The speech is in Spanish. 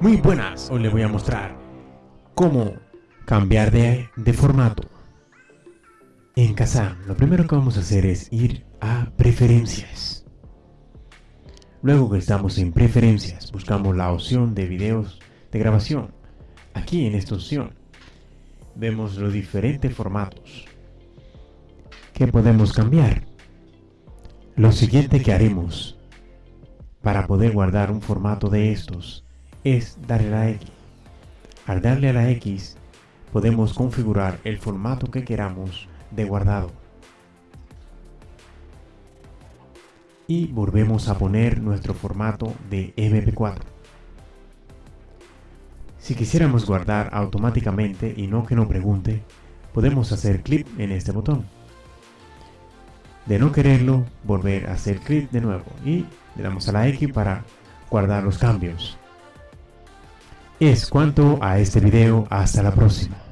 Muy buenas, hoy les voy a mostrar cómo cambiar de, de formato. En Kazam, lo primero que vamos a hacer es ir a preferencias. Luego que estamos en preferencias, buscamos la opción de videos de grabación. Aquí en esta opción vemos los diferentes formatos que podemos cambiar. Lo siguiente que haremos para poder guardar un formato de estos es darle a la X. Al darle a la X podemos configurar el formato que queramos de guardado. Y volvemos a poner nuestro formato de MP4. Si quisiéramos guardar automáticamente y no que nos pregunte, podemos hacer clic en este botón. De no quererlo, volver a hacer clic de nuevo y le damos a la X para guardar los cambios. Es cuanto a este video, hasta la próxima.